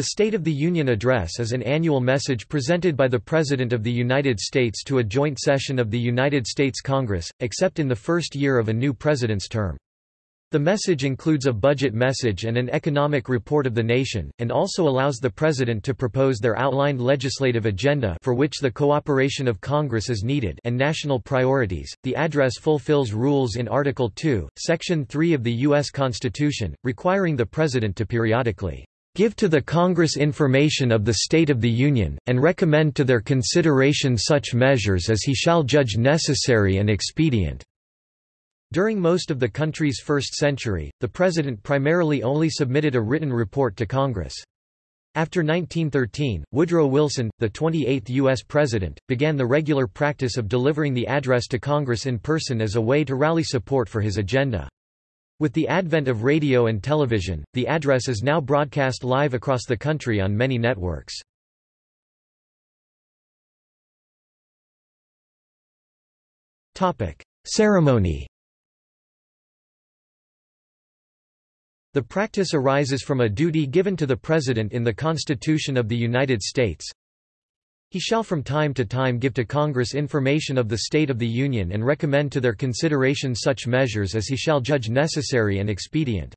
The State of the Union Address is an annual message presented by the President of the United States to a joint session of the United States Congress, except in the first year of a new president's term. The message includes a budget message and an economic report of the nation, and also allows the President to propose their outlined legislative agenda for which the cooperation of Congress is needed and national priorities. The address fulfills rules in Article 2, Section 3 of the U.S. Constitution, requiring the President to periodically give to the Congress information of the State of the Union, and recommend to their consideration such measures as he shall judge necessary and expedient." During most of the country's first century, the President primarily only submitted a written report to Congress. After 1913, Woodrow Wilson, the 28th U.S. President, began the regular practice of delivering the address to Congress in person as a way to rally support for his agenda. With the advent of radio and television, the address is now broadcast live across the country on many networks. Ceremony The practice arises from a duty given to the President in the Constitution of the United States, he shall from time to time give to Congress information of the state of the Union and recommend to their consideration such measures as he shall judge necessary and expedient.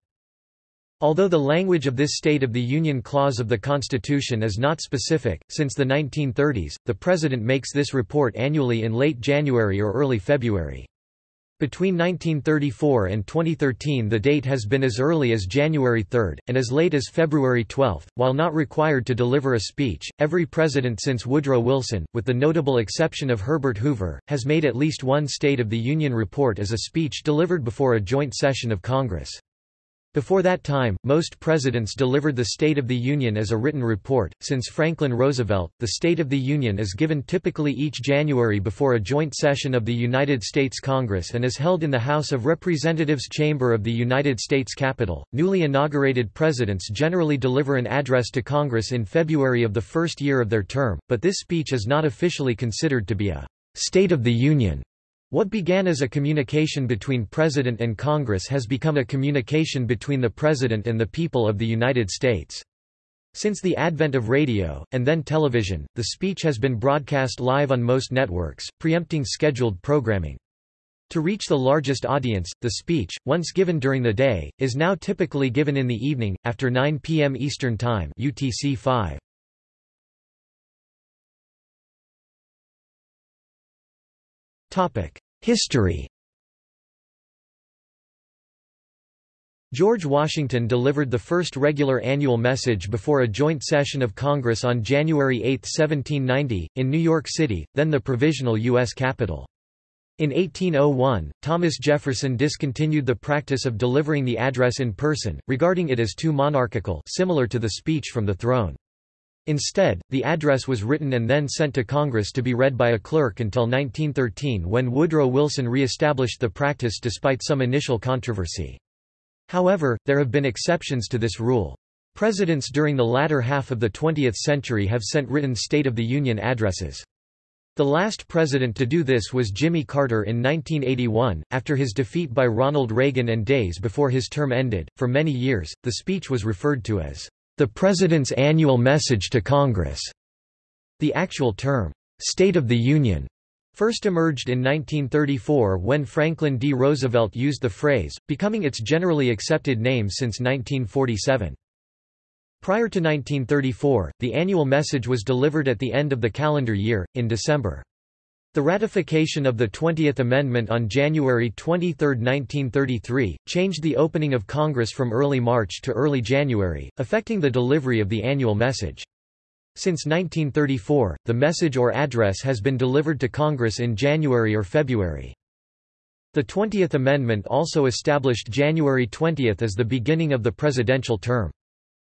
Although the language of this State of the Union clause of the Constitution is not specific, since the 1930s, the President makes this report annually in late January or early February. Between 1934 and 2013 the date has been as early as January 3, and as late as February 12. While not required to deliver a speech, every president since Woodrow Wilson, with the notable exception of Herbert Hoover, has made at least one State of the Union report as a speech delivered before a joint session of Congress. Before that time, most presidents delivered the State of the Union as a written report. Since Franklin Roosevelt, the State of the Union is given typically each January before a joint session of the United States Congress and is held in the House of Representatives chamber of the United States Capitol. Newly inaugurated presidents generally deliver an address to Congress in February of the first year of their term, but this speech is not officially considered to be a State of the Union what began as a communication between President and Congress has become a communication between the President and the people of the United States. Since the advent of radio, and then television, the speech has been broadcast live on most networks, preempting scheduled programming. To reach the largest audience, the speech, once given during the day, is now typically given in the evening, after 9 p.m. Eastern Time UTC 5. History George Washington delivered the first regular annual message before a joint session of Congress on January 8, 1790, in New York City, then the provisional U.S. capital. In 1801, Thomas Jefferson discontinued the practice of delivering the address in person, regarding it as too monarchical similar to the speech from the throne. Instead, the address was written and then sent to Congress to be read by a clerk until 1913 when Woodrow Wilson re-established the practice despite some initial controversy. However, there have been exceptions to this rule. Presidents during the latter half of the 20th century have sent written State of the Union addresses. The last president to do this was Jimmy Carter in 1981, after his defeat by Ronald Reagan and days before his term ended. For many years, the speech was referred to as the President's Annual Message to Congress. The actual term, State of the Union, first emerged in 1934 when Franklin D. Roosevelt used the phrase, becoming its generally accepted name since 1947. Prior to 1934, the annual message was delivered at the end of the calendar year, in December. The ratification of the 20th Amendment on January 23, 1933, changed the opening of Congress from early March to early January, affecting the delivery of the annual message. Since 1934, the message or address has been delivered to Congress in January or February. The 20th Amendment also established January 20 as the beginning of the presidential term.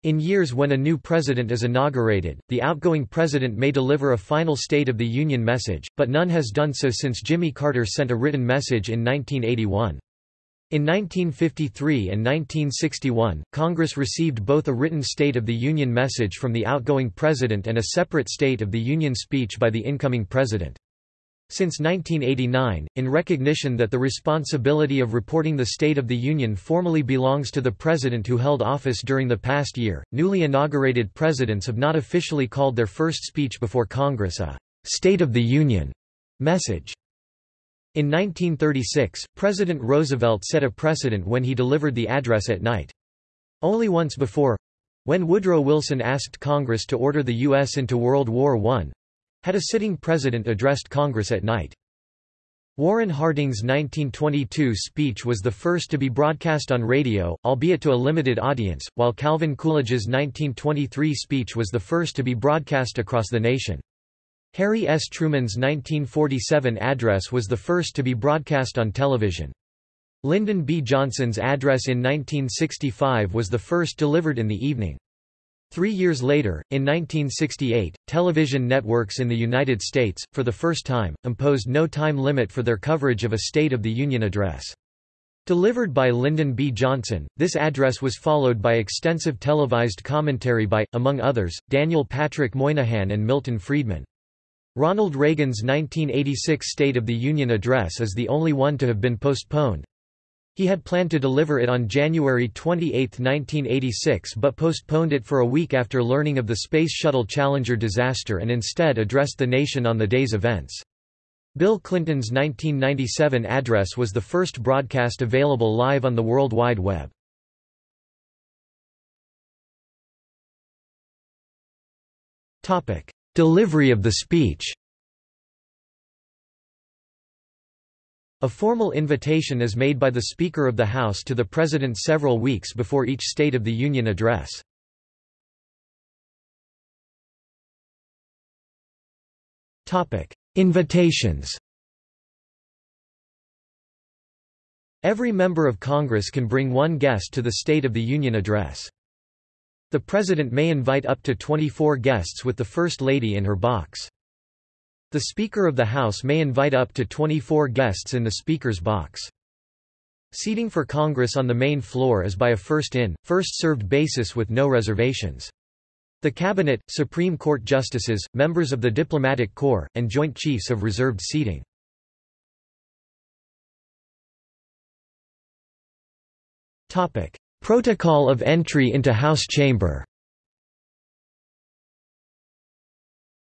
In years when a new president is inaugurated, the outgoing president may deliver a final State of the Union message, but none has done so since Jimmy Carter sent a written message in 1981. In 1953 and 1961, Congress received both a written State of the Union message from the outgoing president and a separate State of the Union speech by the incoming president. Since 1989, in recognition that the responsibility of reporting the State of the Union formally belongs to the President who held office during the past year, newly inaugurated presidents have not officially called their first speech before Congress a State of the Union message. In 1936, President Roosevelt set a precedent when he delivered the address at night. Only once before—when Woodrow Wilson asked Congress to order the U.S. into World War I, had a sitting president addressed Congress at night. Warren Harding's 1922 speech was the first to be broadcast on radio, albeit to a limited audience, while Calvin Coolidge's 1923 speech was the first to be broadcast across the nation. Harry S. Truman's 1947 address was the first to be broadcast on television. Lyndon B. Johnson's address in 1965 was the first delivered in the evening. Three years later, in 1968, television networks in the United States, for the first time, imposed no time limit for their coverage of a State of the Union address. Delivered by Lyndon B. Johnson, this address was followed by extensive televised commentary by, among others, Daniel Patrick Moynihan and Milton Friedman. Ronald Reagan's 1986 State of the Union address is the only one to have been postponed. He had planned to deliver it on January 28, 1986 but postponed it for a week after learning of the Space Shuttle Challenger disaster and instead addressed the nation on the day's events. Bill Clinton's 1997 address was the first broadcast available live on the World Wide Web. Delivery of the speech A formal invitation is made by the Speaker of the House to the President several weeks before each State of the Union address. Invitations Every member of Congress can bring one guest to the State of the Union address. The President may invite up to 24 guests with the First Lady in her box. The Speaker of the House may invite up to 24 guests in the Speaker's box. Seating for Congress on the main floor is by a first-in, first-served basis with no reservations. The Cabinet, Supreme Court justices, members of the Diplomatic Corps, and Joint Chiefs have reserved seating. Protocol of entry into House chamber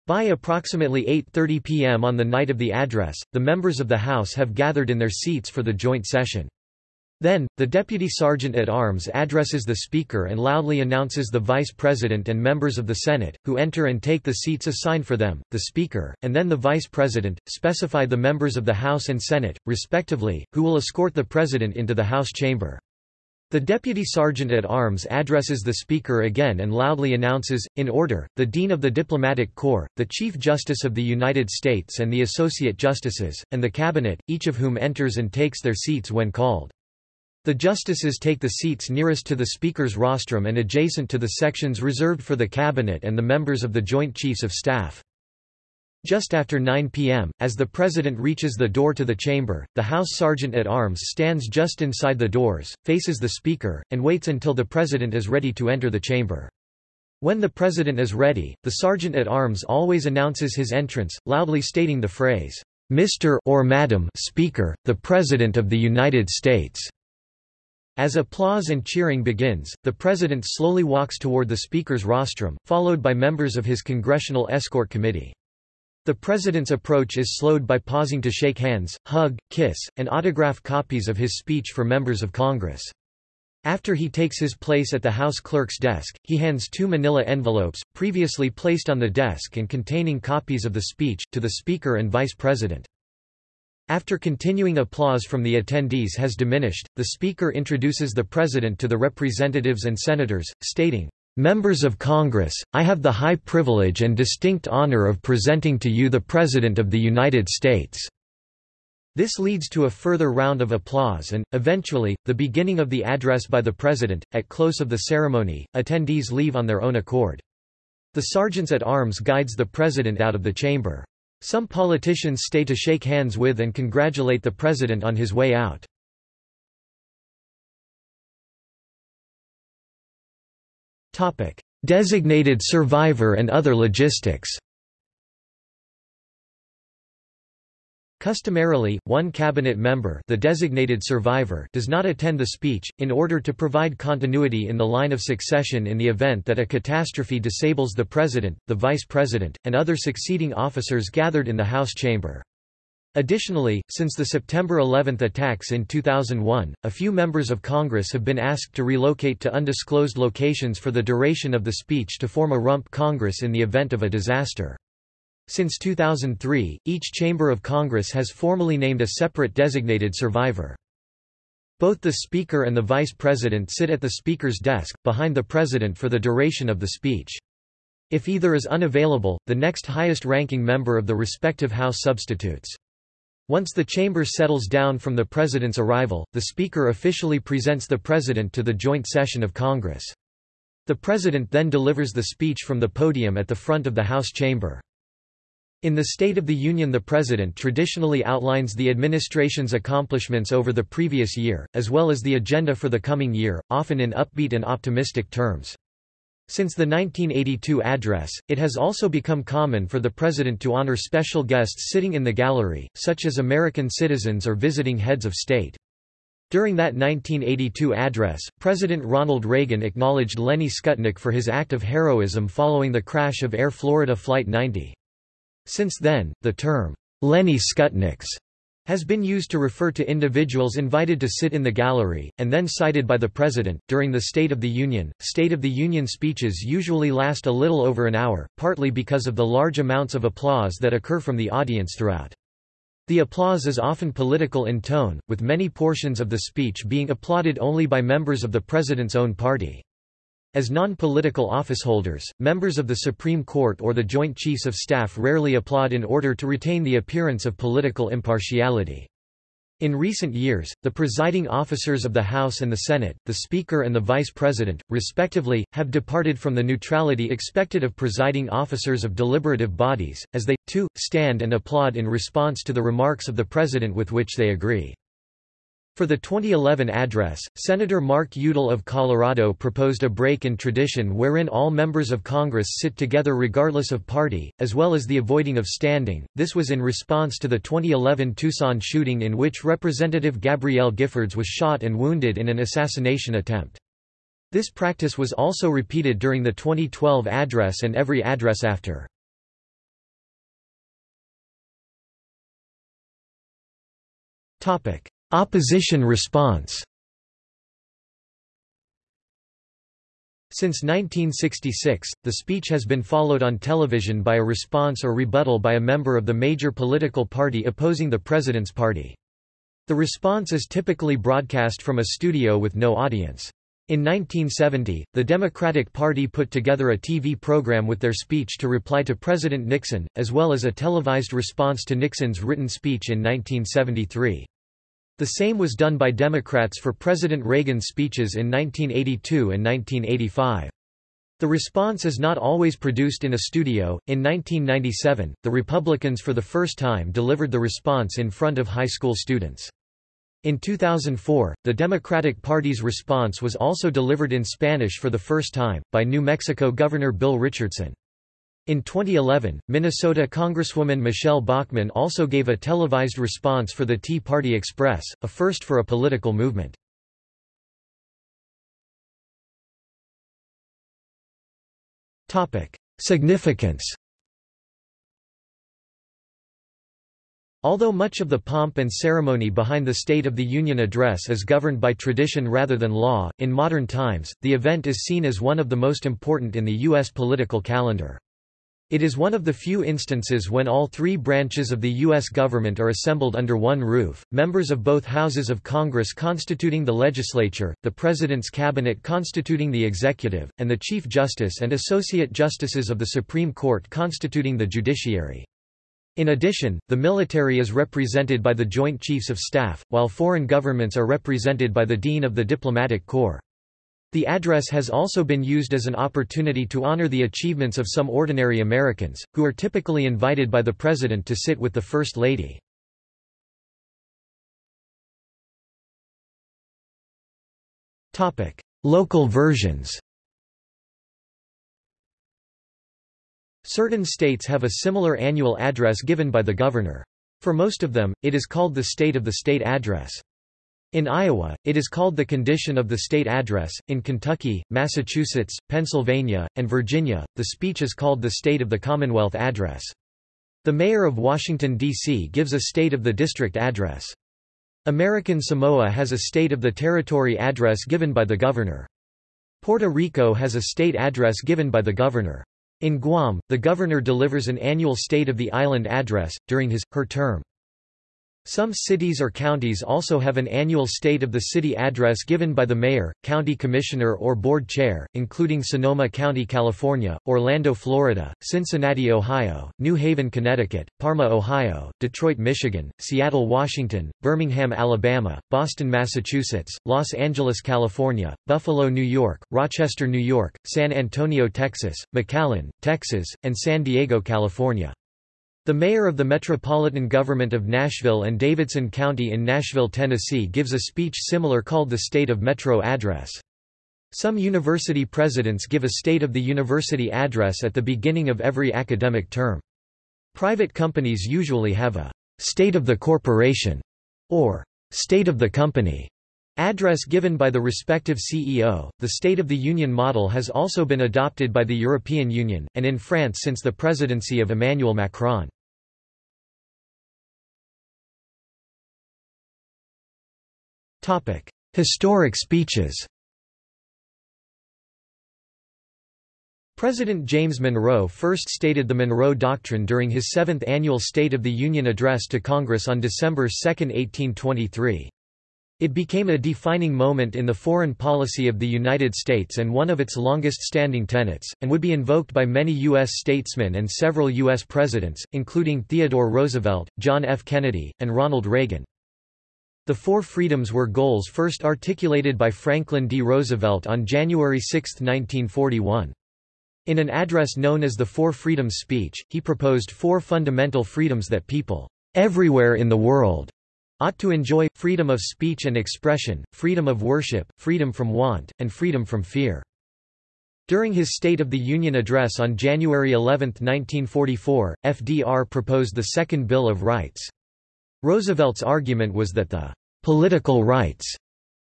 By approximately 8.30 p.m. on the night of the address, the members of the House have gathered in their seats for the joint session. Then, the Deputy Sergeant-at-Arms addresses the Speaker and loudly announces the Vice President and members of the Senate, who enter and take the seats assigned for them, the Speaker, and then the Vice President, specify the members of the House and Senate, respectively, who will escort the President into the House chamber. The Deputy Sergeant-at-Arms addresses the Speaker again and loudly announces, in order, the Dean of the Diplomatic Corps, the Chief Justice of the United States and the Associate Justices, and the Cabinet, each of whom enters and takes their seats when called. The justices take the seats nearest to the Speaker's rostrum and adjacent to the sections reserved for the Cabinet and the members of the Joint Chiefs of Staff. Just after 9 p.m., as the President reaches the door to the chamber, the House Sergeant-at-Arms stands just inside the doors, faces the Speaker, and waits until the President is ready to enter the chamber. When the President is ready, the Sergeant-at-Arms always announces his entrance, loudly stating the phrase, Mr. or Madam Speaker, the President of the United States. As applause and cheering begins, the President slowly walks toward the Speaker's rostrum, followed by members of his Congressional Escort Committee. The President's approach is slowed by pausing to shake hands, hug, kiss, and autograph copies of his speech for members of Congress. After he takes his place at the House clerk's desk, he hands two manila envelopes, previously placed on the desk and containing copies of the speech, to the Speaker and Vice President. After continuing applause from the attendees has diminished, the Speaker introduces the President to the representatives and senators, stating, Members of Congress, I have the high privilege and distinct honor of presenting to you the President of the United States." This leads to a further round of applause and, eventually, the beginning of the address by the President. At close of the ceremony, attendees leave on their own accord. The sergeants at arms guides the President out of the chamber. Some politicians stay to shake hands with and congratulate the President on his way out. Designated survivor and other logistics Customarily, one cabinet member the designated survivor does not attend the speech, in order to provide continuity in the line of succession in the event that a catastrophe disables the president, the vice president, and other succeeding officers gathered in the House chamber. Additionally, since the September 11 attacks in 2001, a few members of Congress have been asked to relocate to undisclosed locations for the duration of the speech to form a rump Congress in the event of a disaster. Since 2003, each chamber of Congress has formally named a separate designated survivor. Both the Speaker and the Vice President sit at the Speaker's desk, behind the President for the duration of the speech. If either is unavailable, the next highest-ranking member of the respective House substitutes. Once the chamber settles down from the President's arrival, the Speaker officially presents the President to the joint session of Congress. The President then delivers the speech from the podium at the front of the House chamber. In the State of the Union the President traditionally outlines the administration's accomplishments over the previous year, as well as the agenda for the coming year, often in upbeat and optimistic terms. Since the 1982 address, it has also become common for the President to honor special guests sitting in the gallery, such as American citizens or visiting heads of state. During that 1982 address, President Ronald Reagan acknowledged Lenny Skutnik for his act of heroism following the crash of Air Florida Flight 90. Since then, the term, Lenny Skutniks, has been used to refer to individuals invited to sit in the gallery, and then cited by the President. During the State of the Union, State of the Union speeches usually last a little over an hour, partly because of the large amounts of applause that occur from the audience throughout. The applause is often political in tone, with many portions of the speech being applauded only by members of the President's own party. As non-political officeholders, members of the Supreme Court or the Joint Chiefs of Staff rarely applaud in order to retain the appearance of political impartiality. In recent years, the presiding officers of the House and the Senate, the Speaker and the Vice President, respectively, have departed from the neutrality expected of presiding officers of deliberative bodies, as they, too, stand and applaud in response to the remarks of the President with which they agree. For the 2011 address, Senator Mark Udall of Colorado proposed a break in tradition wherein all members of Congress sit together regardless of party, as well as the avoiding of standing. This was in response to the 2011 Tucson shooting in which Representative Gabrielle Giffords was shot and wounded in an assassination attempt. This practice was also repeated during the 2012 address and every address after. Topic: Opposition response Since 1966, the speech has been followed on television by a response or rebuttal by a member of the major political party opposing the president's party. The response is typically broadcast from a studio with no audience. In 1970, the Democratic Party put together a TV program with their speech to reply to President Nixon, as well as a televised response to Nixon's written speech in 1973. The same was done by Democrats for President Reagan's speeches in 1982 and 1985. The response is not always produced in a studio. In 1997, the Republicans for the first time delivered the response in front of high school students. In 2004, the Democratic Party's response was also delivered in Spanish for the first time, by New Mexico Governor Bill Richardson. In 2011, Minnesota Congresswoman Michele Bachmann also gave a televised response for the Tea Party Express, a first for a political movement. Significance Although much of the pomp and ceremony behind the State of the Union address is governed by tradition rather than law, in modern times, the event is seen as one of the most important in the U.S. political calendar. It is one of the few instances when all three branches of the U.S. government are assembled under one roof, members of both houses of Congress constituting the legislature, the President's cabinet constituting the executive, and the Chief Justice and Associate Justices of the Supreme Court constituting the judiciary. In addition, the military is represented by the Joint Chiefs of Staff, while foreign governments are represented by the Dean of the Diplomatic Corps. The address has also been used as an opportunity to honor the achievements of some ordinary Americans, who are typically invited by the President to sit with the First Lady. Local versions Certain states have a similar annual address given by the governor. For most of them, it is called the State of the State Address. In Iowa, it is called the Condition of the State Address. In Kentucky, Massachusetts, Pennsylvania, and Virginia, the speech is called the State of the Commonwealth Address. The mayor of Washington, D.C. gives a State of the District Address. American Samoa has a State of the Territory Address given by the governor. Puerto Rico has a state address given by the governor. In Guam, the governor delivers an annual State of the Island Address, during his, her term. Some cities or counties also have an annual State of the City address given by the mayor, county commissioner or board chair, including Sonoma County, California, Orlando, Florida, Cincinnati, Ohio, New Haven, Connecticut, Parma, Ohio, Detroit, Michigan, Seattle, Washington, Birmingham, Alabama, Boston, Massachusetts, Los Angeles, California, Buffalo, New York, Rochester, New York, San Antonio, Texas, McAllen, Texas, and San Diego, California. The mayor of the Metropolitan Government of Nashville and Davidson County in Nashville, Tennessee gives a speech similar called the State of Metro Address. Some university presidents give a State of the University Address at the beginning of every academic term. Private companies usually have a State of the Corporation or State of the Company address given by the respective CEO. The State of the Union model has also been adopted by the European Union, and in France since the presidency of Emmanuel Macron. Historic speeches President James Monroe first stated the Monroe Doctrine during his seventh annual State of the Union address to Congress on December 2, 1823. It became a defining moment in the foreign policy of the United States and one of its longest-standing tenets, and would be invoked by many U.S. statesmen and several U.S. presidents, including Theodore Roosevelt, John F. Kennedy, and Ronald Reagan. The Four Freedoms were goals first articulated by Franklin D. Roosevelt on January 6, 1941. In an address known as the Four Freedoms speech, he proposed four fundamental freedoms that people everywhere in the world ought to enjoy, freedom of speech and expression, freedom of worship, freedom from want, and freedom from fear. During his State of the Union address on January 11, 1944, FDR proposed the Second Bill of Rights. Roosevelt's argument was that the political rights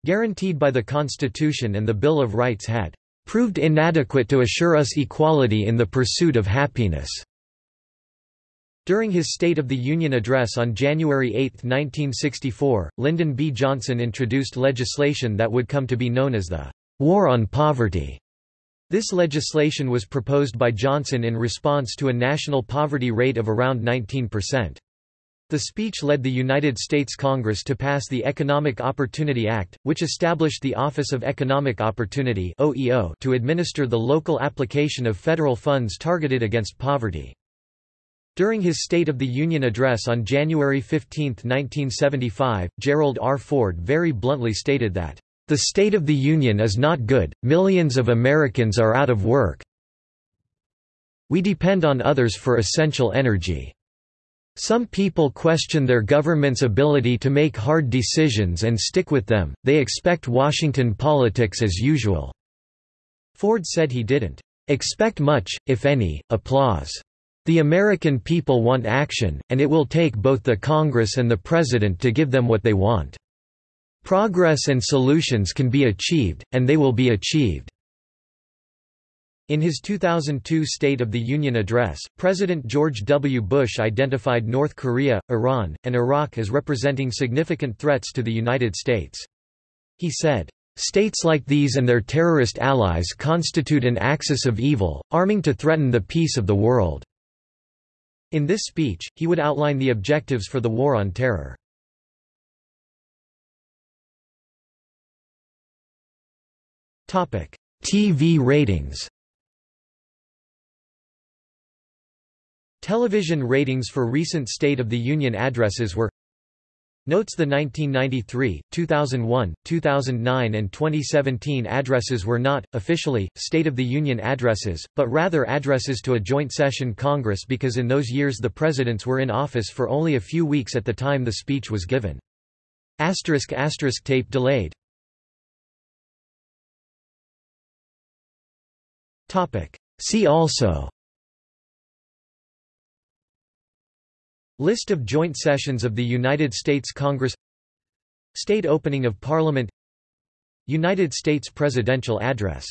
guaranteed by the Constitution and the Bill of Rights had proved inadequate to assure us equality in the pursuit of happiness. During his State of the Union address on January 8, 1964, Lyndon B. Johnson introduced legislation that would come to be known as the War on Poverty. This legislation was proposed by Johnson in response to a national poverty rate of around 19%. The speech led the United States Congress to pass the Economic Opportunity Act, which established the Office of Economic Opportunity to administer the local application of federal funds targeted against poverty. During his State of the Union address on January 15, 1975, Gerald R. Ford very bluntly stated that, "...the State of the Union is not good, millions of Americans are out of work. We depend on others for essential energy." Some people question their government's ability to make hard decisions and stick with them, they expect Washington politics as usual." Ford said he didn't expect much, if any, applause. The American people want action, and it will take both the Congress and the President to give them what they want. Progress and solutions can be achieved, and they will be achieved. In his 2002 State of the Union address, President George W. Bush identified North Korea, Iran, and Iraq as representing significant threats to the United States. He said, States like these and their terrorist allies constitute an axis of evil, arming to threaten the peace of the world." In this speech, he would outline the objectives for the War on Terror. TV ratings Television ratings for recent State of the Union addresses were Notes The 1993, 2001, 2009 and 2017 addresses were not, officially, State of the Union addresses, but rather addresses to a joint session Congress because in those years the presidents were in office for only a few weeks at the time the speech was given. Asterisk asterisk tape delayed See also List of joint sessions of the United States Congress State opening of Parliament United States presidential address